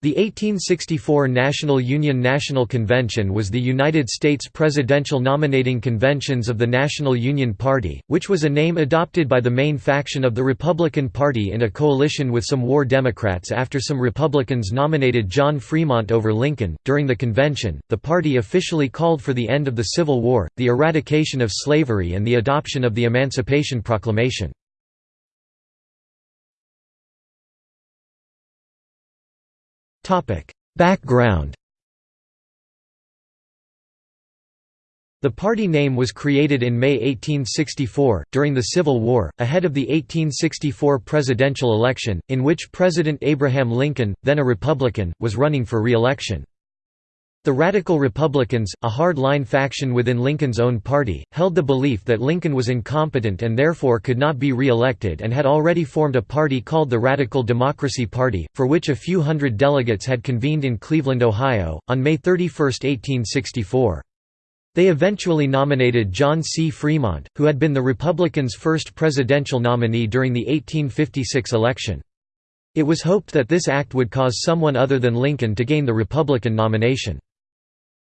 The 1864 National Union National Convention was the United States presidential nominating conventions of the National Union Party, which was a name adopted by the main faction of the Republican Party in a coalition with some war Democrats after some Republicans nominated John Fremont over Lincoln. During the convention, the party officially called for the end of the Civil War, the eradication of slavery, and the adoption of the Emancipation Proclamation. Background The party name was created in May 1864, during the Civil War, ahead of the 1864 presidential election, in which President Abraham Lincoln, then a Republican, was running for re-election. The Radical Republicans, a hard-line faction within Lincoln's own party, held the belief that Lincoln was incompetent and therefore could not be re-elected and had already formed a party called the Radical Democracy Party, for which a few hundred delegates had convened in Cleveland, Ohio, on May 31, 1864. They eventually nominated John C. Fremont, who had been the Republicans' first presidential nominee during the 1856 election. It was hoped that this act would cause someone other than Lincoln to gain the Republican nomination.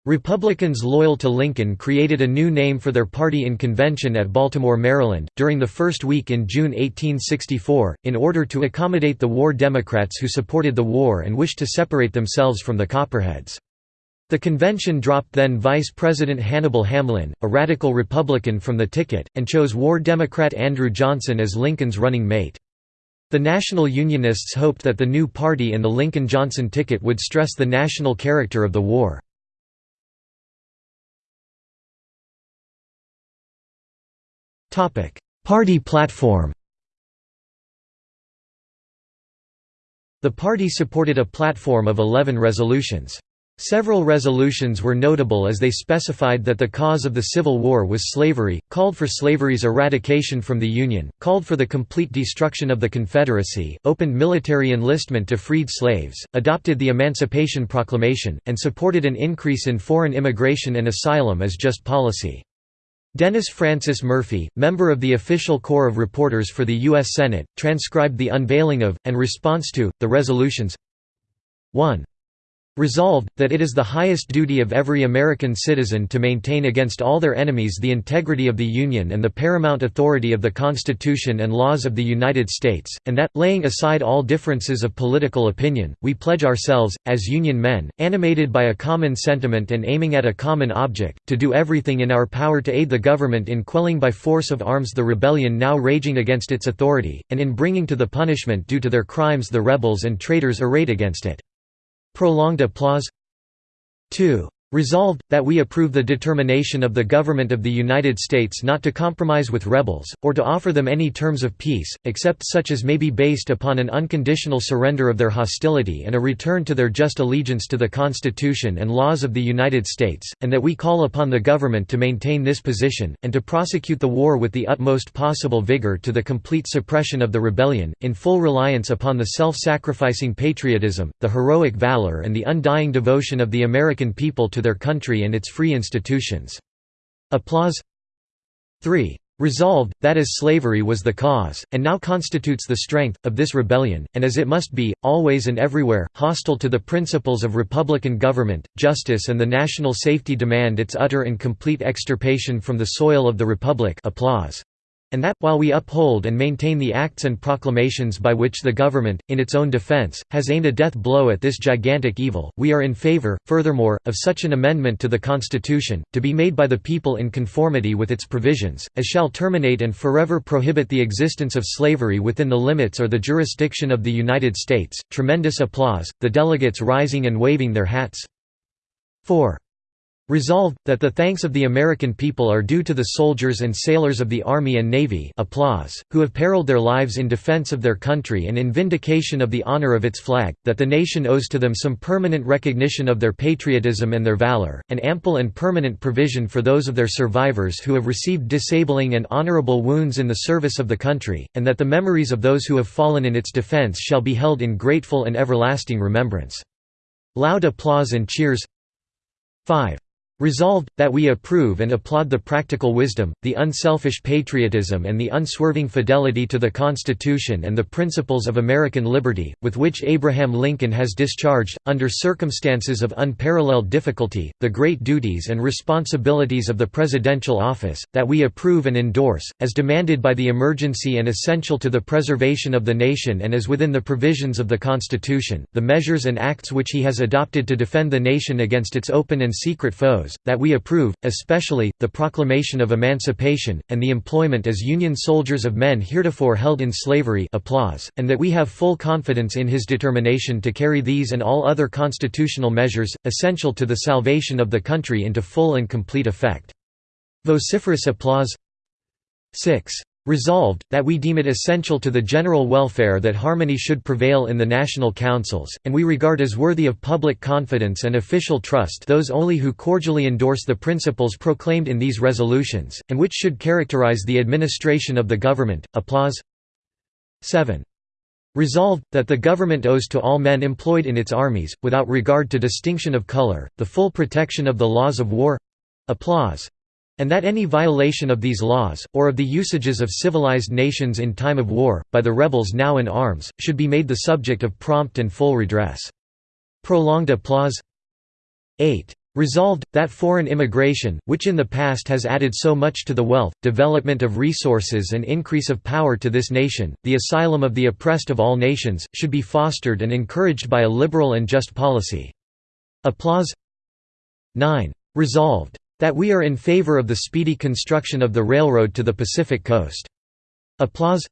Republicans loyal to Lincoln created a new name for their party in convention at Baltimore, Maryland, during the first week in June 1864, in order to accommodate the war Democrats who supported the war and wished to separate themselves from the Copperheads. The convention dropped then Vice President Hannibal Hamlin, a radical Republican from the ticket, and chose war Democrat Andrew Johnson as Lincoln's running mate. The National Unionists hoped that the new party and the Lincoln-Johnson ticket would stress the national character of the war. Party platform The party supported a platform of 11 resolutions. Several resolutions were notable as they specified that the cause of the Civil War was slavery, called for slavery's eradication from the Union, called for the complete destruction of the Confederacy, opened military enlistment to freed slaves, adopted the Emancipation Proclamation, and supported an increase in foreign immigration and asylum as just policy. Dennis Francis Murphy, member of the official corps of reporters for the U.S. Senate, transcribed the unveiling of, and response to, the resolutions 1. Resolved, that it is the highest duty of every American citizen to maintain against all their enemies the integrity of the Union and the paramount authority of the Constitution and laws of the United States, and that, laying aside all differences of political opinion, we pledge ourselves, as Union men, animated by a common sentiment and aiming at a common object, to do everything in our power to aid the government in quelling by force of arms the rebellion now raging against its authority, and in bringing to the punishment due to their crimes the rebels and traitors arrayed against it. Prolonged applause 2. Resolved, that we approve the determination of the Government of the United States not to compromise with rebels, or to offer them any terms of peace, except such as may be based upon an unconditional surrender of their hostility and a return to their just allegiance to the Constitution and laws of the United States, and that we call upon the Government to maintain this position, and to prosecute the war with the utmost possible vigor to the complete suppression of the rebellion, in full reliance upon the self-sacrificing patriotism, the heroic valor and the undying devotion of the American people to their country and its free institutions. Applause 3. Resolved, that as slavery was the cause, and now constitutes the strength, of this rebellion, and as it must be, always and everywhere, hostile to the principles of republican government, justice and the national safety demand its utter and complete extirpation from the soil of the Republic applause and that, while we uphold and maintain the acts and proclamations by which the government, in its own defense, has aimed a death blow at this gigantic evil, we are in favor, furthermore, of such an amendment to the Constitution, to be made by the people in conformity with its provisions, as shall terminate and forever prohibit the existence of slavery within the limits or the jurisdiction of the United States. Tremendous applause, the delegates rising and waving their hats. 4. Resolved, that the thanks of the American people are due to the soldiers and sailors of the Army and Navy applause, who have periled their lives in defense of their country and in vindication of the honor of its flag, that the nation owes to them some permanent recognition of their patriotism and their valor, and ample and permanent provision for those of their survivors who have received disabling and honorable wounds in the service of the country, and that the memories of those who have fallen in its defense shall be held in grateful and everlasting remembrance. Loud applause and cheers 5. Resolved, that we approve and applaud the practical wisdom, the unselfish patriotism and the unswerving fidelity to the Constitution and the principles of American liberty, with which Abraham Lincoln has discharged, under circumstances of unparalleled difficulty, the great duties and responsibilities of the presidential office, that we approve and endorse, as demanded by the emergency and essential to the preservation of the nation and as within the provisions of the Constitution, the measures and acts which he has adopted to defend the nation against its open and secret foes, that we approve, especially, the proclamation of emancipation, and the employment as Union soldiers of men heretofore held in slavery applause, and that we have full confidence in his determination to carry these and all other constitutional measures, essential to the salvation of the country into full and complete effect. Vociferous applause 6. Resolved, that we deem it essential to the general welfare that harmony should prevail in the national councils, and we regard as worthy of public confidence and official trust those only who cordially endorse the principles proclaimed in these resolutions, and which should characterize the administration of the government. Applause 7. Resolved, that the government owes to all men employed in its armies, without regard to distinction of color, the full protection of the laws of war applause and that any violation of these laws, or of the usages of civilized nations in time of war, by the rebels now in arms, should be made the subject of prompt and full redress. Prolonged applause 8. Resolved, that foreign immigration, which in the past has added so much to the wealth, development of resources and increase of power to this nation, the asylum of the oppressed of all nations, should be fostered and encouraged by a liberal and just policy. Applause 9. Resolved, that we are in favor of the speedy construction of the railroad to the Pacific coast. Applause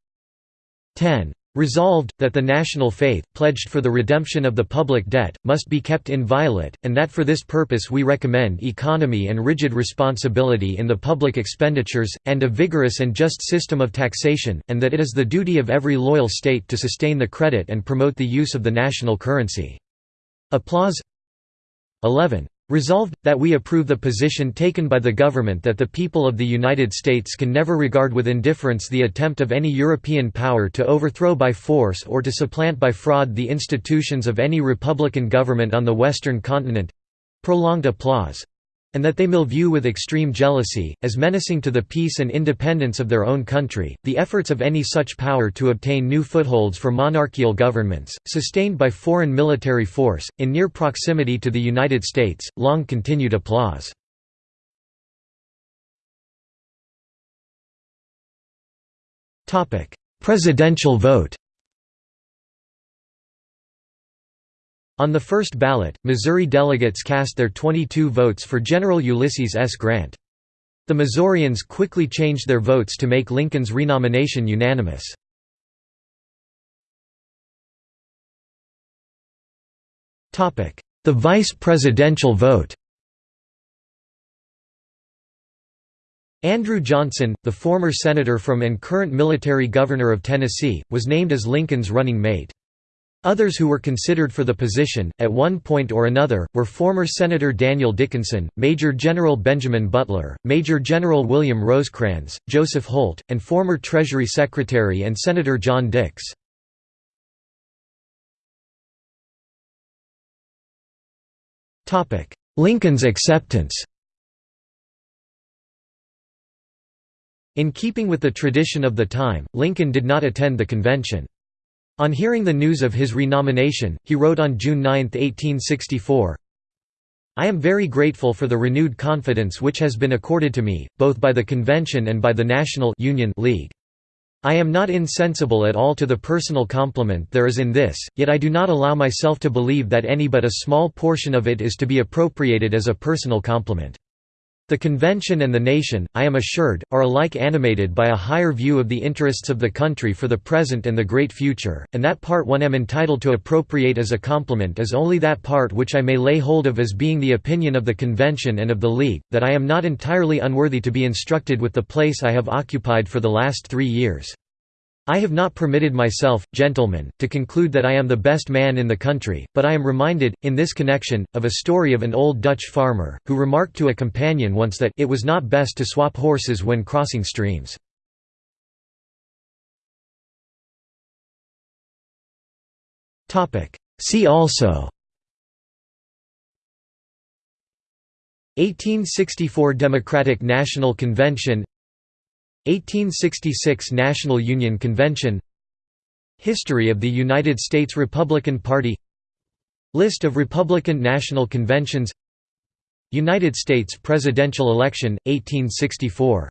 10. Resolved, that the national faith, pledged for the redemption of the public debt, must be kept inviolate, and that for this purpose we recommend economy and rigid responsibility in the public expenditures, and a vigorous and just system of taxation, and that it is the duty of every loyal state to sustain the credit and promote the use of the national currency. Applause 11. Resolved, that we approve the position taken by the government that the people of the United States can never regard with indifference the attempt of any European power to overthrow by force or to supplant by fraud the institutions of any republican government on the Western continent—prolonged applause and that they will view with extreme jealousy, as menacing to the peace and independence of their own country, the efforts of any such power to obtain new footholds for monarchical governments, sustained by foreign military force, in near proximity to the United States. Long continued applause. Presidential vote On the first ballot, Missouri delegates cast their 22 votes for General Ulysses S. Grant. The Missourians quickly changed their votes to make Lincoln's renomination unanimous. The vice presidential vote Andrew Johnson, the former senator from and current military governor of Tennessee, was named as Lincoln's running mate. Others who were considered for the position, at one point or another, were former Senator Daniel Dickinson, Major General Benjamin Butler, Major General William Rosecrans, Joseph Holt, and former Treasury Secretary and Senator John Dix. Lincoln's acceptance In keeping with the tradition of the time, Lincoln did not attend the convention. On hearing the news of his renomination, he wrote on June 9, 1864, I am very grateful for the renewed confidence which has been accorded to me, both by the Convention and by the National Union League. I am not insensible at all to the personal compliment there is in this, yet I do not allow myself to believe that any but a small portion of it is to be appropriated as a personal compliment. The convention and the nation, I am assured, are alike animated by a higher view of the interests of the country for the present and the great future, and that part one am entitled to appropriate as a compliment is only that part which I may lay hold of as being the opinion of the convention and of the League, that I am not entirely unworthy to be instructed with the place I have occupied for the last three years. I have not permitted myself, gentlemen, to conclude that I am the best man in the country, but I am reminded, in this connection, of a story of an old Dutch farmer, who remarked to a companion once that it was not best to swap horses when crossing streams. See also 1864 Democratic National Convention 1866 National Union Convention History of the United States Republican Party List of Republican National Conventions United States presidential election, 1864